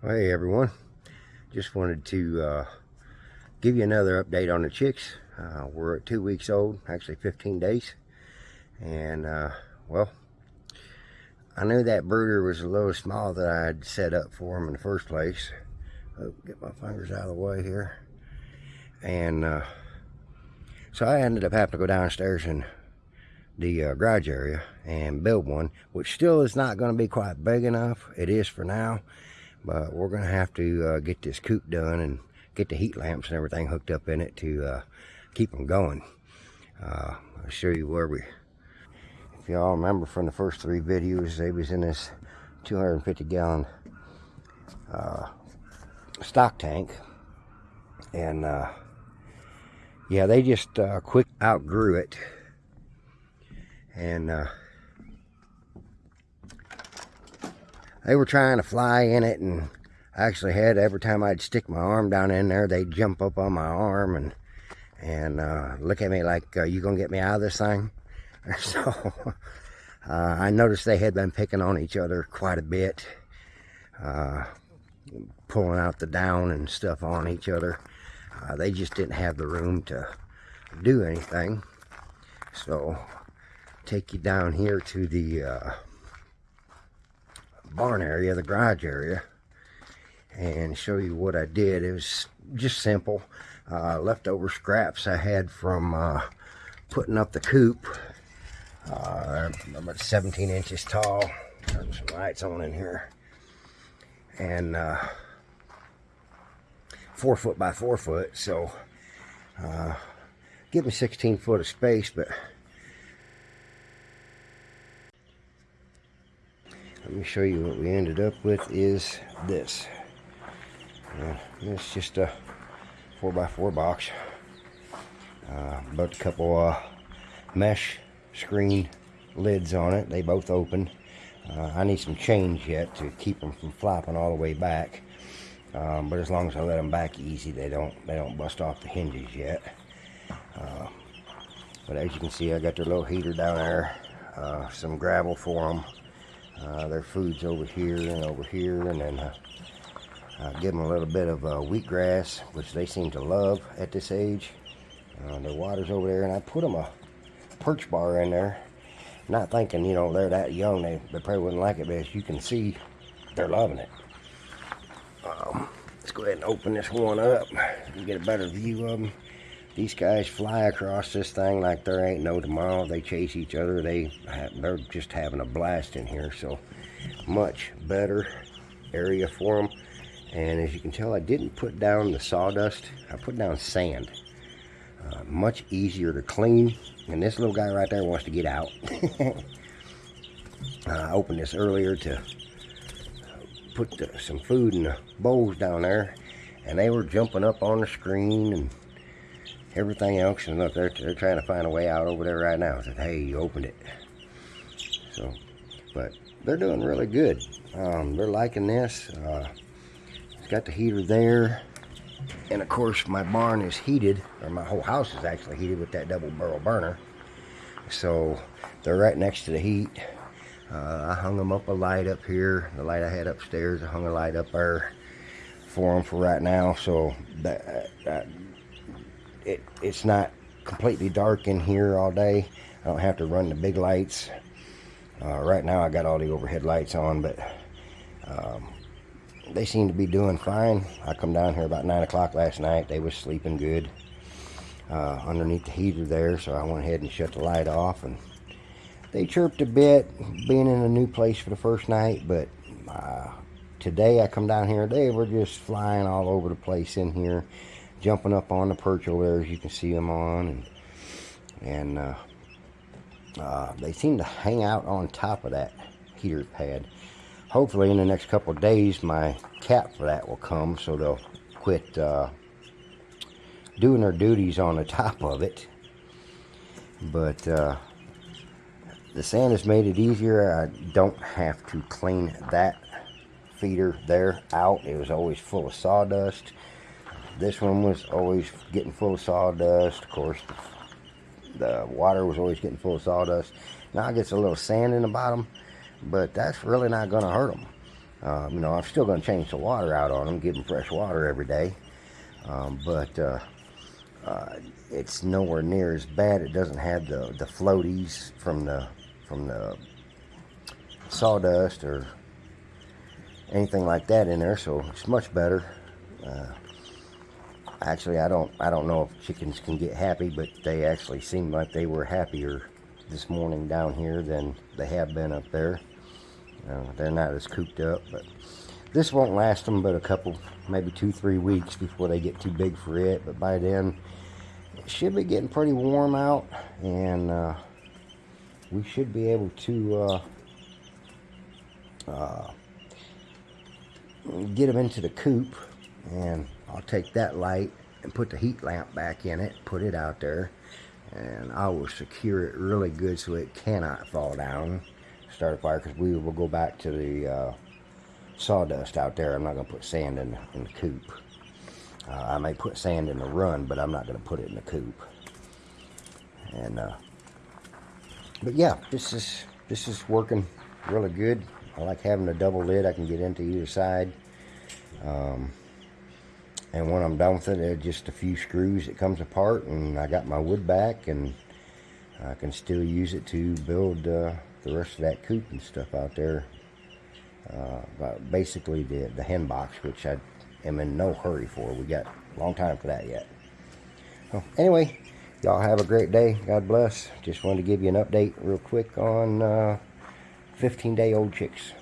Hey everyone, just wanted to uh, give you another update on the chicks. Uh, we're at two weeks old, actually 15 days. And uh, well, I knew that brooder was a little small that I had set up for them in the first place. Oh, get my fingers out of the way here. And uh, so I ended up having to go downstairs in the uh, garage area and build one, which still is not going to be quite big enough. It is for now but we're going to have to uh, get this coop done and get the heat lamps and everything hooked up in it to uh, keep them going. Uh, I'll show you where we... If y'all remember from the first three videos, they was in this 250 gallon uh, stock tank. And uh, yeah, they just uh, quick outgrew it. And they were trying to fly in it and I actually had every time I'd stick my arm down in there they'd jump up on my arm and and uh, look at me like uh, you gonna get me out of this thing? So uh, I noticed they had been picking on each other quite a bit uh, pulling out the down and stuff on each other. Uh, they just didn't have the room to do anything. So take you down here to the uh, barn area, the garage area, and show you what I did. It was just simple. Uh, leftover scraps I had from uh, putting up the coop. Uh, about 17 inches tall. Turn some lights on in here. And uh, four foot by four foot. So uh, give me 16 foot of space, but let me show you what we ended up with is this. Uh, it's just a 4x4 box. Uh, but a couple uh, mesh screen lids on it. They both open. Uh, I need some change yet to keep them from flopping all the way back. Um, but as long as I let them back easy they don't they don't bust off the hinges yet. Uh, but as you can see I got their little heater down there uh, some gravel for them uh, their food's over here and over here, and then uh, give them a little bit of uh, wheatgrass, which they seem to love at this age. Uh, their water's over there, and I put them a perch bar in there, not thinking, you know, they're that young, they, they probably wouldn't like it, but as you can see, they're loving it. Um, let's go ahead and open this one up and get a better view of them these guys fly across this thing like there ain't no tomorrow. They chase each other. They they're just having a blast in here. So much better area for them. And as you can tell, I didn't put down the sawdust. I put down sand. Uh, much easier to clean. And this little guy right there wants to get out. I opened this earlier to put the, some food in the bowls down there. And they were jumping up on the screen and everything else. And look, they're, they're trying to find a way out over there right now. Said, hey, you opened it. So, but they're doing really good. Um, they're liking this. Uh, it's got the heater there. And of course, my barn is heated, or my whole house is actually heated with that double barrel burner. So they're right next to the heat. Uh, I hung them up a light up here. The light I had upstairs, I hung a light up there for them for right now. So that, that it, it's not completely dark in here all day. I don't have to run the big lights. Uh, right now I got all the overhead lights on, but um, they seem to be doing fine. I come down here about 9 o'clock last night. They was sleeping good uh, underneath the heater there, so I went ahead and shut the light off. and They chirped a bit, being in a new place for the first night, but uh, today I come down here, they were just flying all over the place in here jumping up on the perch over there as you can see them on and and uh, uh, they seem to hang out on top of that heater pad. Hopefully in the next couple days my cap for that will come so they'll quit uh, doing their duties on the top of it. But uh, the sand has made it easier. I don't have to clean that feeder there out. It was always full of sawdust this one was always getting full of sawdust. Of course, the water was always getting full of sawdust. Now it gets a little sand in the bottom, but that's really not going to hurt them. Um, you know, I'm still going to change the water out on them, give them fresh water every day. Um, but uh, uh, it's nowhere near as bad. It doesn't have the, the floaties from the from the sawdust or anything like that in there, so it's much better. Uh, actually, I don't I don't know if chickens can get happy, but they actually seemed like they were happier this morning down here than they have been up there. Uh, they're not as cooped up, but this won't last them but a couple, maybe two, three weeks before they get too big for it. But by then, it should be getting pretty warm out, and uh, we should be able to uh, uh, get them into the coop. And I'll take that light and put the heat lamp back in it, put it out there, and I will secure it really good so it cannot fall down start a fire because we will go back to the uh, sawdust out there. I'm not going to put sand in, in the coop. Uh, I may put sand in the run, but I'm not going to put it in the coop. And uh, but yeah, this is this is working really good. I like having a double lid. I can get into either side. Um, and when I'm done with it, it's just a few screws. It comes apart, and I got my wood back, and I can still use it to build. Uh, the rest of that coop and stuff out there. Uh, but basically the, the hen box, which I am in no hurry for. We got a long time for that yet. Anyway, y'all have a great day. God bless. Just wanted to give you an update real quick on uh, 15 day old chicks.